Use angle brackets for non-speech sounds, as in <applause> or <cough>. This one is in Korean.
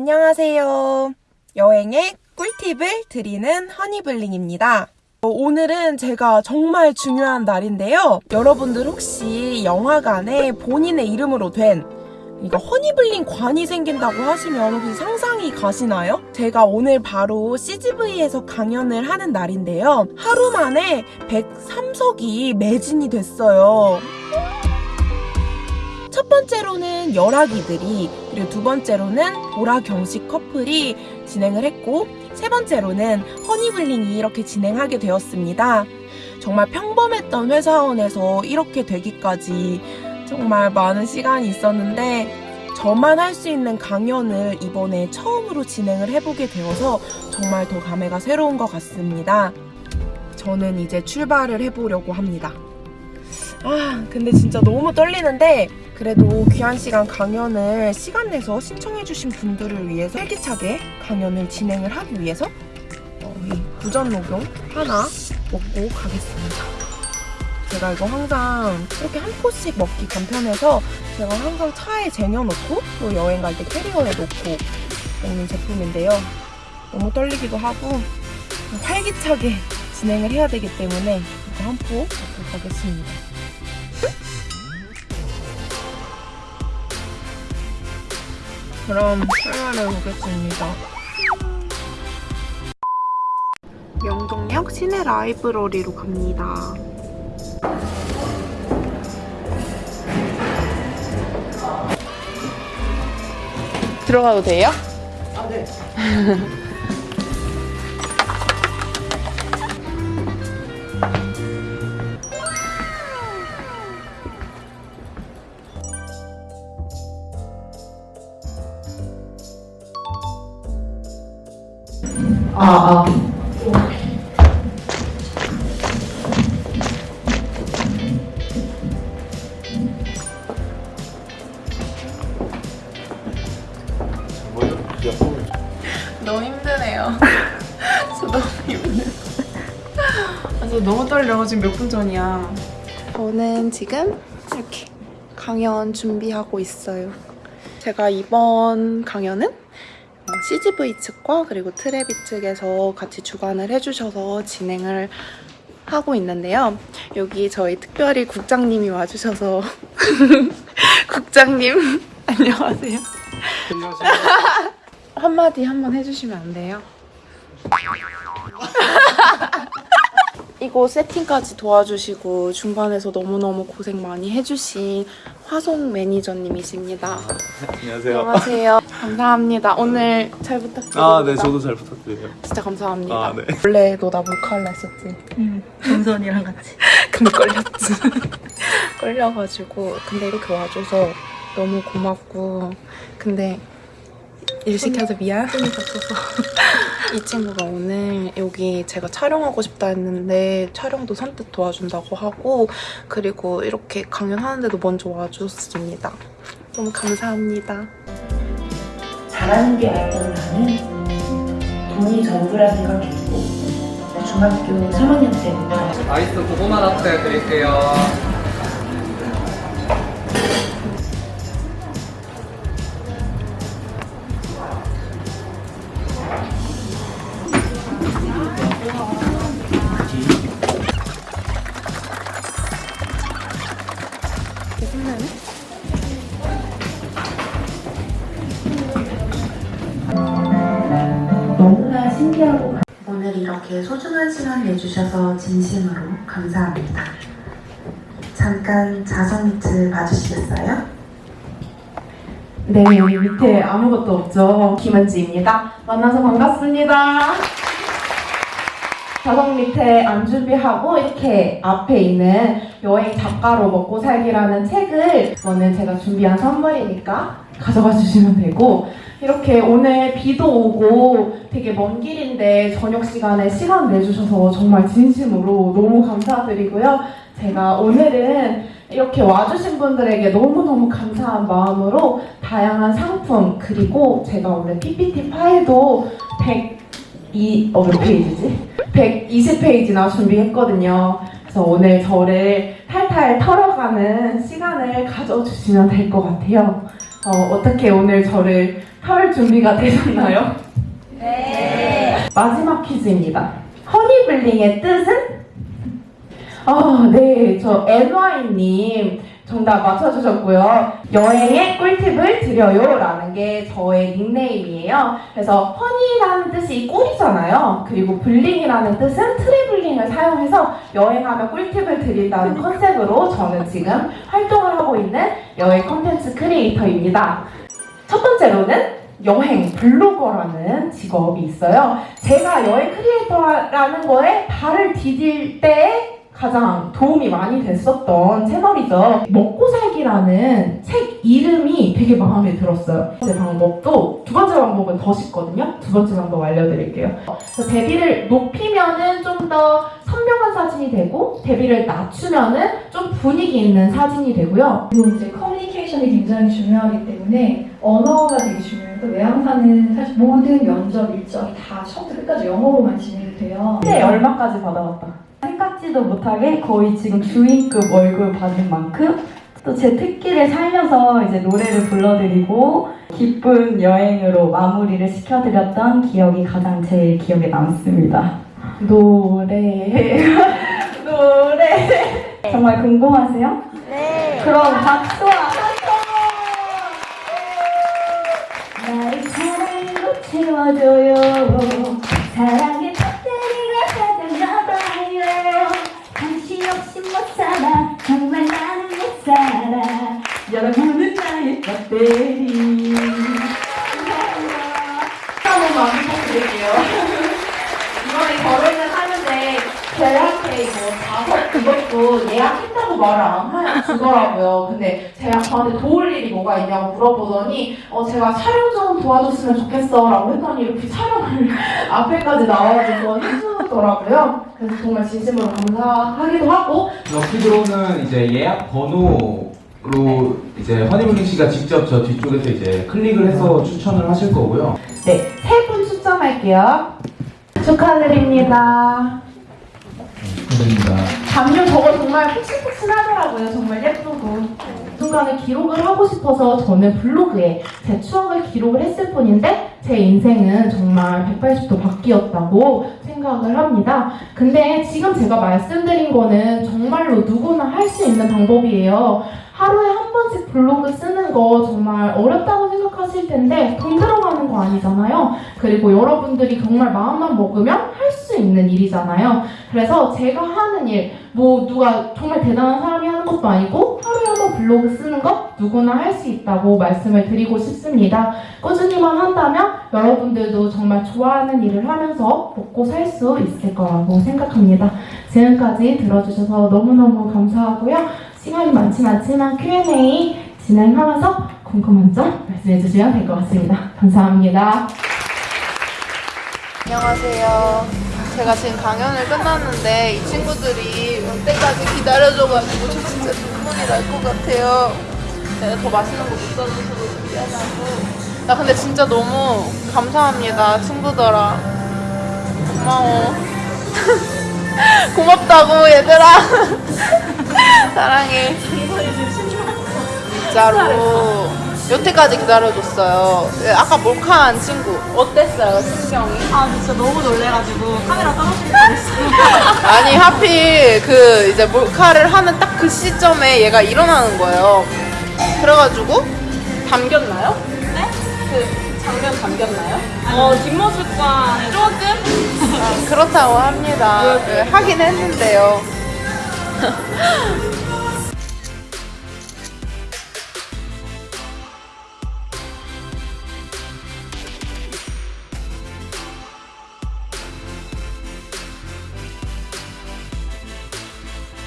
안녕하세요. 여행의 꿀팁을 드리는 허니블링입니다. 어, 오늘은 제가 정말 중요한 날인데요. 여러분들 혹시 영화관에 본인의 이름으로 된 이거 허니블링 관이 생긴다고 하시면 혹시 상상이 가시나요? 제가 오늘 바로 CGV에서 강연을 하는 날인데요. 하루 만에 103석이 매진이 됐어요. 첫 번째로는 열아기들이 그리고 두 번째로는 보라 경식 커플이 진행을 했고 세 번째로는 허니블링이 이렇게 진행하게 되었습니다. 정말 평범했던 회사원에서 이렇게 되기까지 정말 많은 시간이 있었는데 저만 할 수 있는 강연을 이번에 처음으로 진행을 해보게 되어서 정말 더 감회가 새로운 것 같습니다. 저는 이제 출발을 해보려고 합니다. 아, 근데 진짜 너무 떨리는데 그래도 귀한 시간 강연을 시간 내서 신청해주신 분들을 위해서 활기차게 강연을 진행을 하기 위해서 어, 이 부전 녹용 하나 먹고 가겠습니다. 제가 이거 항상 이렇게 한 포씩 먹기 간편해서 제가 항상 차에 쟁여놓고 또 여행 갈 때 캐리어에 놓고 먹는 제품인데요. 너무 떨리기도 하고 활기차게 진행을 해야 되기 때문에 이거 한 포 먹고 가겠습니다. 그럼 출발해 보겠습니다. 명동역 시내 라이브러리로 갑니다. 들어가도 돼요? 아, 네. <laughs> 아, 아. 너무 힘드네요. <laughs> 저 너무 힘들어. 아, 저 너무 떨려. 지금 몇 분 전이야. 저는 지금 이렇게 강연 준비하고 있어요. 제가 이번 강연은 어, CGV 측과 그리고 트레비 측에서 같이 주관을 해주셔서 진행을 하고 있는데요. 여기 저희 특별히 국장님이 와주셔서 <laughs> 국장님 <laughs> 안녕하세요. 한마디 한번 해주시면 안 돼요? <laughs> 이거 세팅까지 도와주시고 중간에서 너무너무 고생 많이 해주신 화송 매니저님이십니다. 안녕하세요. 안녕하세요. 감사합니다. 오늘 잘 부탁드립니다. 아, 네, 저도 잘 부탁드려요. 진짜 감사합니다. 아, 네. 원래 너 나 몰카할라 했었지? 응, 정선이랑 같이. <laughs> 근데 걸렸지. <laughs> 걸려가지고. 근데 이렇게 와줘서 너무 고맙고. 근데 일 시켜서 미안. 손이 다쳐서. <laughs> 이 친구가 오늘 여기 제가 촬영하고 싶다 했는데 촬영도 선뜻 도와준다고 하고 그리고 이렇게 강연하는데도 먼저 와줬습니다. 너무 감사합니다. 잘하는 게 맞던 나는 돈이 전부라 생각했고 중학교 3학년 때부터 아이스 고구마 라떼 드릴게요. 너무나 신기하고 감- 오늘 이렇게 소중한 시간 내주셔서 진심으로 감사합니다. 잠깐 자성 밑을 봐주시겠어요? 네, 여기 밑에 아무것도 없죠. 김은지입니다. 만나서 반갑습니다. 자석 밑에 안 준비하고 이렇게 앞에 있는 여행 작가로 먹고 살기라는 책을 오늘 제가 준비한 선물이니까 가져가 주시면 되고 이렇게 오늘 비도 오고 되게 먼 길인데 저녁 시간에 시간 내주셔서 정말 진심으로 너무 감사드리고요. 제가 오늘은 이렇게 와주신 분들에게 너무너무 감사한 마음으로 다양한 상품 그리고 제가 오늘 PPT 파일도 102, 어, 몇 페이지지? 120페이지나 준비했거든요. 그래서 오늘 저를 탈탈 털어가는 시간을 가져주시면 될 것 같아요. 어, 어떻게 오늘 저를 털 준비가 되셨나요? 네. 마지막 퀴즈입니다. 허니블링의 뜻은? 아, 네. 저 NY님 정답 맞춰주셨고요. 여행의 꿀팁을 드려요. 라는 게 저의 닉네임이에요. 그래서 honey라는 뜻이 꿀이잖아요. 그리고 bling이라는 뜻은 traveling을 사용해서 여행하면 꿀팁을 드린다는 컨셉으로 저는 지금 활동을 하고 있는 여행 컨텐츠 creator입니다. 첫 번째로는 여행 블로거라는 직업이 있어요. 제가 여행 creator라는 거에 발을 디딜 때 가장 도움이 많이 됐었던 채널이죠. 먹고 살기라는 책 이름이 되게 마음에 들었어요. 제 방법도 두 번째 방법은 더 쉽거든요. 두 번째 방법 알려드릴게요. 대비를 높이면은 좀 더 선명한 사진이 되고 대비를 낮추면은 좀 분위기 있는 사진이 되고요. 그리고 이제 커뮤니케이션이 굉장히 중요하기 때문에 언어가 되게 중요해요. 또 외항사는 사실 모든 면접 일정이 다 처음부터 끝까지 영어로만 진행이 돼요. 근데 얼마까지 받아왔다. 생각지도 못하게 거의 지금 주인급 월급 받은 만큼 또 제 특기를 살려서 이제 노래를 불러드리고 기쁜 여행으로 마무리를 시켜드렸던 기억이 가장 제일 기억에 남습니다. 노래 <laughs> 노래 정말 궁금하세요? 네. 그럼 박수와 함성! 나를 사랑으로 채워줘요. 사랑의 배터리가 가득나봐요. 당신 없이 못 살아. 정말 나는 못 살아. 여러분은 배터리. 한번 많이 부탁드릴게요. 이번에 결혼을 하는데 저한테 이거 자석 그것도 예약했다고 말을 안 하- 주더라고요. 근데 제가 저한테 도울 일이 뭐가 있냐고 물어보더니 어 제가 촬영 좀 도와줬으면 좋겠어 라고 했더니 이렇게 촬영을 <laughs> 앞에까지 나와줘서 해주더라고요. 그래서 정말 진심으로 감사하기도 하고 럭키드로는 이제 예약 번호 로 이제 허니블링 씨가 직접 저 뒤쪽에서 이제 클릭을 해서 추천을 하실 거고요. 네, 세 분 추첨할게요. 축하드립니다. 감사합니다. 담요 저거 정말 푹신푹신하더라고요. 정말 예쁘고. 순간에 기록을 하고 싶어서 저는 블로그에 제 추억을 기록을 했을 뿐인데 제 인생은 정말 180도 바뀌었다고 생각을 합니다. 근데 지금 제가 말씀드린 거는 정말로 누구나 할 수 있는 방법이에요. 하루에 한 번씩 블로그 쓰는 거 정말 어렵다고 생각하실 텐데 돈 들어가는 거 아니잖아요. 그리고 여러분들이 정말 마음만 먹으면 할 수 있는 일이잖아요. 그래서 제가 하는 일, 뭐 누가 정말 대단한 사람이 하는 것도 아니고 하루에 블로그 쓰는 것 누구나 할 수 있다고 말씀을 드리고 싶습니다. 꾸준히만 한다면 여러분들도 정말 좋아하는 일을 하면서 먹고 살 수 있을 거라고 생각합니다. 지금까지 들어주셔서 너무너무 감사하고요. 시간이 많진 않지만 Q&A 진행하면서 궁금한 점 말씀해 주시면 될 것 같습니다. 감사합니다. 안녕하세요. 제가 지금 강연을 끝났는데 이 친구들이 올 때까지 기다려줘가지고 저 진짜 눈물이 날 것 같아요. 내가 더 맛있는 거 못 사줘서 미안하고. 나 근데 진짜 너무 감사합니다, 친구들아. 고마워. <laughs> 고맙다고, 얘들아. <laughs> 사랑해. 진짜로. 여태까지 기다려줬어요. 예, 아까 몰카한 친구. 어땠어요, 신경이? 아 진짜 너무 놀래가지고 카메라 떨어질 뻔했어요. <laughs> 아니 하필 그 이제 몰카를 하는 딱 그 시점에 얘가 일어나는 거예요. 그래가지고 담겼나요? 네? 그 장면 담겼나요? 어 뒷모습과 조금 그렇다고 합니다. 네, 하긴 했는데요. <laughs>